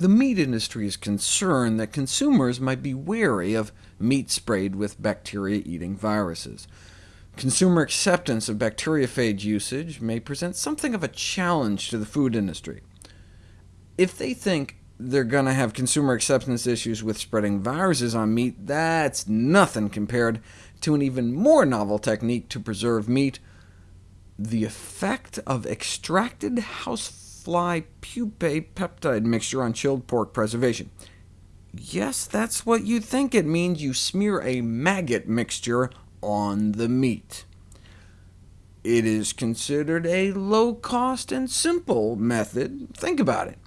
The meat industry is concerned that consumers might be wary of meat sprayed with bacteria-eating viruses. Consumer acceptance of bacteriophage usage may present something of a challenge to the food industry. If they think they're going to have consumer acceptance issues with spreading viruses on meat, that's nothing compared to an even more novel technique to preserve meat, the effect of extracted housefly pupae peptide mixture on chilled pork preservation. Yes, that's what you think. It means you smear a maggot mixture on the meat. It is considered a low-cost and simple method. Think about it.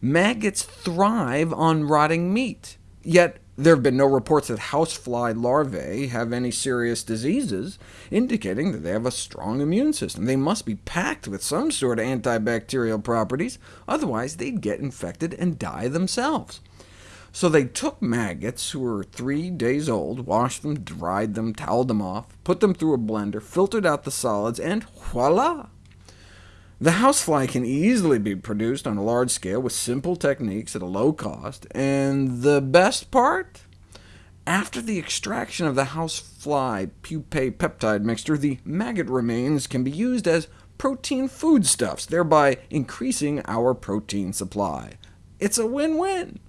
Maggots thrive on rotting meat, yet there have been no reports that housefly larvae have any serious diseases, indicating that they have a strong immune system. They must be packed with some sort of antibacterial properties, otherwise they'd get infected and die themselves. So they took maggots who were three days old, washed them, dried them, toweled them off, put them through a blender, filtered out the solids, and voila! The housefly can easily be produced on a large scale with simple techniques at a low cost, and the best part? After the extraction of the housefly pupae peptide mixture, the maggot remains can be used as protein foodstuffs, thereby increasing our protein supply. It's a win-win.